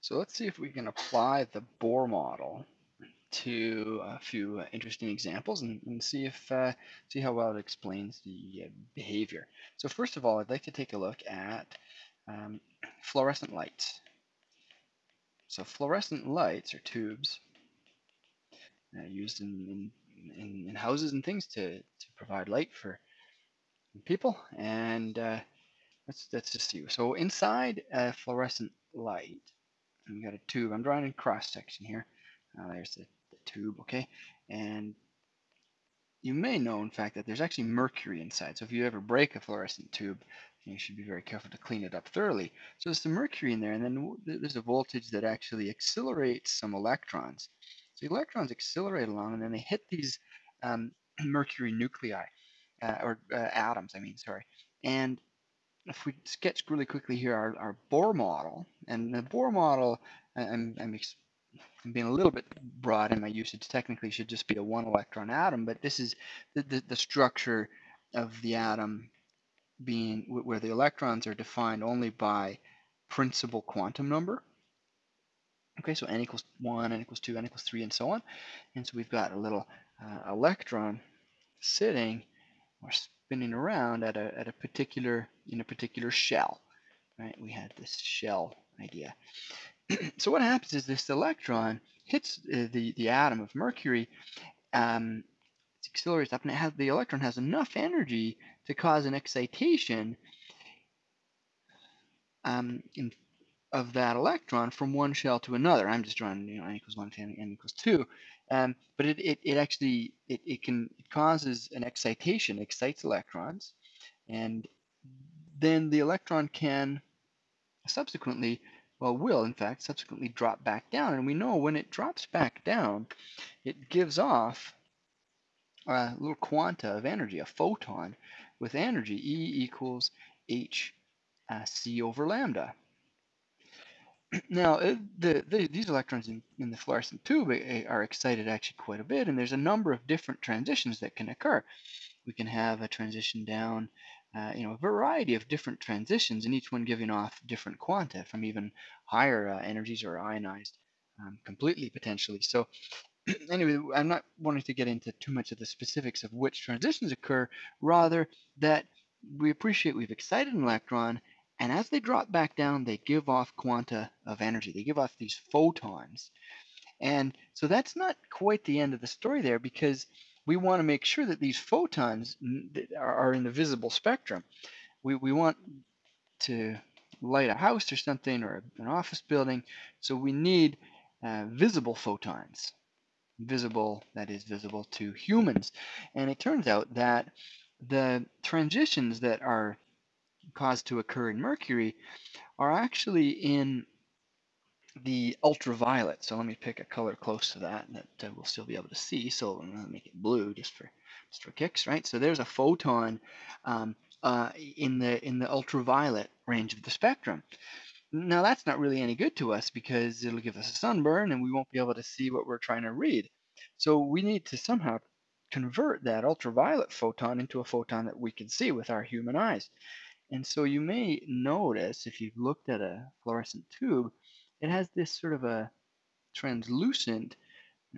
So let's see if we can apply the Bohr model to a few uh, interesting examples and, and see if uh, see how well it explains the uh, behavior. So first of all, I'd like to take a look at um, fluorescent lights. So fluorescent lights are tubes uh, used in, in, in, houses and things to, to provide light for people. And uh, let's, let's just see. So inside a fluorescent light, we got a tube. I'm drawing a cross section here. Uh, there's the, the tube, okay? And you may know, in fact, that there's actually mercury inside. So if you ever break a fluorescent tube, you should be very careful to clean it up thoroughly. So there's some mercury in there, and then there's a voltage that actually accelerates some electrons. So electrons accelerate along, and then they hit these um, mercury nuclei, uh, or uh, atoms, I mean, sorry. And if we sketch really quickly here our, our Bohr model, and the Bohr model, I'm, I'm, I'm, being a little bit broad in my usage, technically should just be a one electron atom, but this is the, the, the structure of the atom being where the electrons are defined only by principal quantum number. Okay, so n equals 1, n equals 2, n equals 3, and so on. And so we've got a little uh, electron sitting or spinning around at a, at a particular in a particular shell. Right? We had this shell idea. so what happens is this electron hits uh, the the atom of mercury, um, it accelerates up, and it has the electron has enough energy to cause an excitation um, in, of that electron from one shell to another. I'm just drawing you know n equals one to n, equals two, um, but it, it, it actually it, it can it causes an excitation, excites electrons, and then the electron can subsequently, well, will in fact subsequently drop back down. And we know when it drops back down, it gives off a little quanta of energy, a photon with energy, E equals h uh, c over lambda. Now, the, the, these electrons in, in, the fluorescent tube uh, are excited actually quite a bit, and there's a number of different transitions that can occur. We can have a transition down, uh, you know, a variety of different transitions, and each one giving off different quanta from even higher uh, energies or ionized um, completely potentially. So anyway, I'm not wanting to get into too much of the specifics of which transitions occur, rather that we appreciate we've excited an electron and as they drop back down, they give off quanta of energy. They give off these photons. And so that's not quite the end of the story there because we want to make sure that these photons are in the visible spectrum. We, we want to light a house or something or an office building, so we need uh, visible photons. Visible, that is visible to humans. And it turns out that the transitions that are caused to occur in mercury are actually in the ultraviolet. So let me pick a color close to that that uh, we'll still be able to see. So I'm going to make it blue just for just for kicks, right? So there's a photon um, uh, in the in the ultraviolet range of the spectrum. Now that's not really any good to us because it'll give us a sunburn and we won't be able to see what we're trying to read. So we need to somehow convert that ultraviolet photon into a photon that we can see with our human eyes. And so you may notice if you've looked at a fluorescent tube, it has this sort of a translucent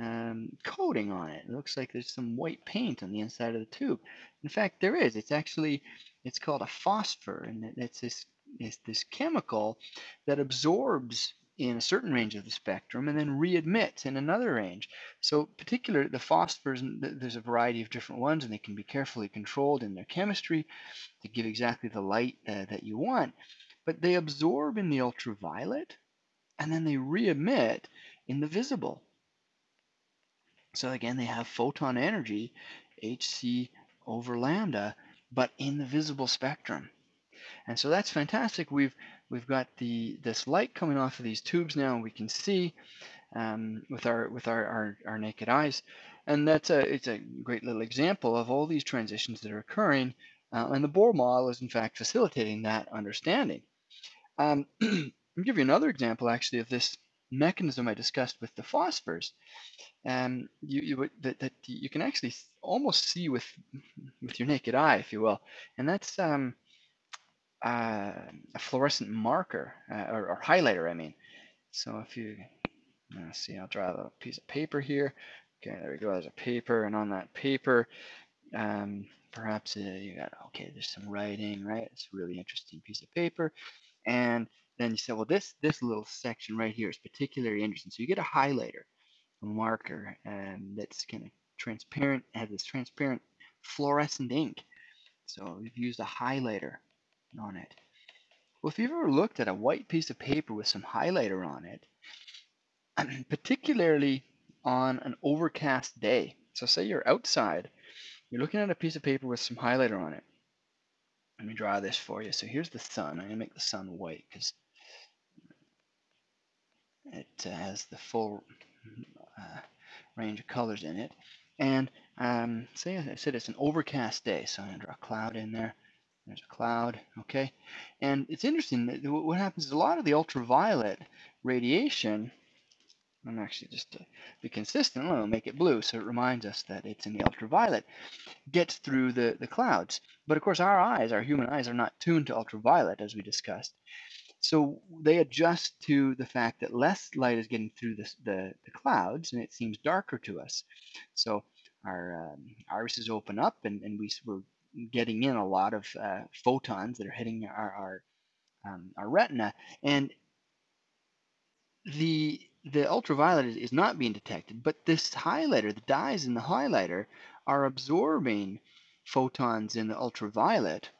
um, coating on it. It looks like there's some white paint on the inside of the tube. In fact, there is. It's actually, it's called a phosphor, and it's this, it's this chemical that absorbs in a certain range of the spectrum and then readmits in another range. So particular the phosphors, there's a variety of different ones and they can be carefully controlled in their chemistry to give exactly the light uh, that you want. But they absorb in the ultraviolet and then they reemit in the visible. So again, they have photon energy, hc over lambda, but in the visible spectrum. And so that's fantastic. We've we've got the this light coming off of these tubes now, and we can see um, with our with our, our, our naked eyes. And that's a it's a great little example of all these transitions that are occurring. Uh, and the Bohr model is in fact facilitating that understanding. Um, I'll give you another example actually of this mechanism I discussed with the phosphors. Um, you, you that, that you can actually almost see with with your naked eye, if you will, and that's um, uh, a fluorescent marker uh, or, or, highlighter, I mean. So if you let's see, I'll draw a piece of paper here. Okay, there we go. There's a paper, and on that paper, um, perhaps uh, you got okay. There's some writing, right? It's a really interesting piece of paper, and then you say, well, this this little section right here is particularly interesting. So you get a highlighter, a marker, and that's kind of transparent, has this transparent fluorescent ink. So we've used a highlighter on it. Well, if you've ever looked at a white piece of paper with some highlighter on it, particularly on an overcast day. So say you're outside, you're looking at a piece of paper with some highlighter on it. Let me draw this for you. So here's the sun. I'm going to make the sun white because it uh, has the full uh, range of colors in it. And um, say I said it's an overcast day, so I'm going to draw a cloud in there. There's a cloud, okay? And it's interesting, what happens is a lot of the ultraviolet radiation I'm actually just to be consistent, I'll make it blue so it reminds us that it's in the ultraviolet, gets through the, the clouds. But of course our eyes, our human eyes, are not tuned to ultraviolet as we discussed. So they adjust to the fact that less light is getting through the, the, the clouds and it seems darker to us. So our um, irises open up and, and we, we're getting in a lot of uh, photons that are hitting our, our, um, our retina. And the the ultraviolet is, is not being detected, but this highlighter, the dyes in the highlighter, are absorbing photons in the ultraviolet,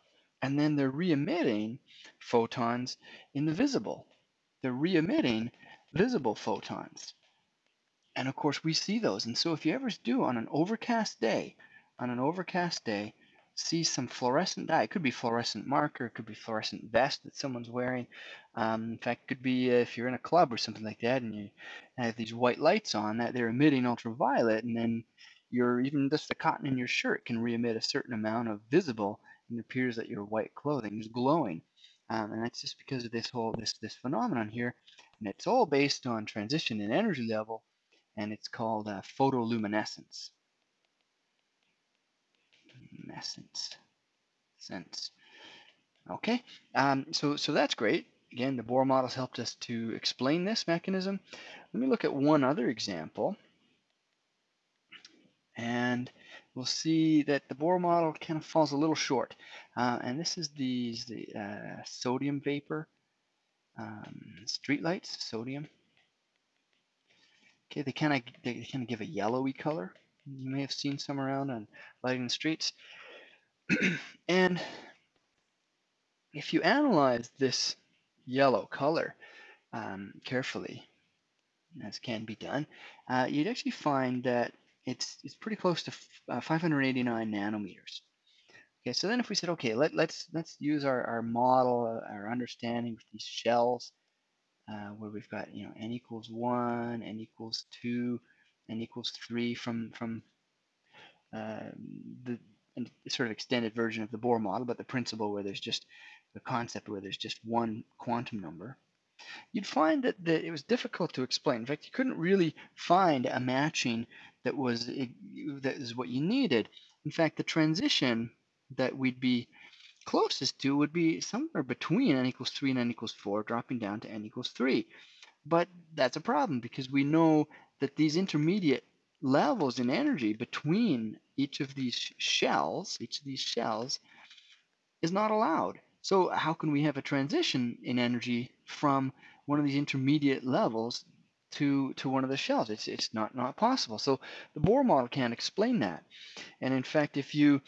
and then they're re-emitting photons in the visible. They're re-emitting visible photons. And of course, we see those. And so if you ever do on an overcast day, on an overcast day, see some fluorescent dye. It could be fluorescent marker, it could be fluorescent vest that someone's wearing. Um, in fact, it could be uh, if you're in a club or something like that and you have these white lights on that they're emitting ultraviolet and then your even just the cotton in your shirt can re-emit a certain amount of visible and it appears that your white clothing is glowing. Um, and that's just because of this whole this this phenomenon here. And it's all based on transition in energy level and it's called uh, photoluminescence essence. Sense. Okay, um, so, so that's great. Again, the Bohr models helped us to explain this mechanism. Let me look at one other example. And we'll see that the Bohr model kind of falls a little short. Uh, and this is the, the uh, sodium vapor um, streetlights, sodium. Okay, they kind of they kind of give a yellowy color. You may have seen some around on lighting the streets. and if you analyze this yellow color um, carefully, as can be done, uh, you'd actually find that it's, it's pretty close to uh, 589 nanometers. Okay, so then if we said, okay, let, let's let's use our, our model, uh, our understanding with these shells, uh, where we've got you know n equals one, n equals two, n equals three from from uh, the sort of extended version of the Bohr model, but the principle where there's just the concept where there's just one quantum number, you'd find that, that it was difficult to explain. In fact, you couldn't really find a matching that was that is what you needed. In fact, the transition that we'd be closest to would be somewhere between n equals 3 and n equals 4, dropping down to n equals 3. But that's a problem because we know that these intermediate levels in energy between each of these shells, each of these shells, is not allowed. So how can we have a transition in energy from one of these intermediate levels to to one of the shells? It's it's not not possible. So the Bohr model can't explain that. And in fact, if you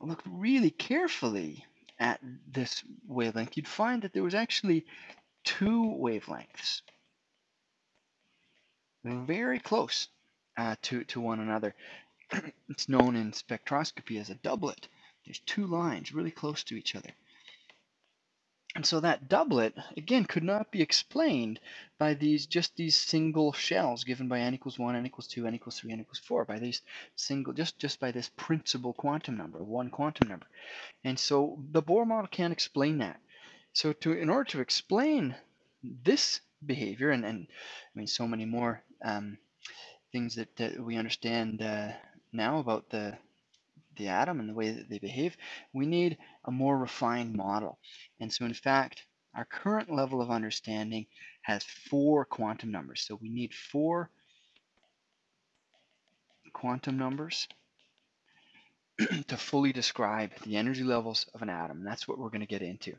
look really carefully at this wavelength, you'd find that there was actually two wavelengths very close uh, to, to one another. it's known in spectroscopy as a doublet. There's two lines really close to each other. And so that doublet, again, could not be explained by these just these single shells given by n equals 1, n equals 2, n equals 3, n equals 4, by these single, just, just by this principal quantum number, one quantum number. And so the Bohr model can't explain that. So to in order to explain this behavior, and, and I mean so many more um, things that, that we understand uh, now about the the atom and the way that they behave, we need a more refined model. And so in fact, Our current level of understanding has four quantum numbers. So we need four quantum numbers to fully describe the energy levels of an atom. And that's what we're going to get into.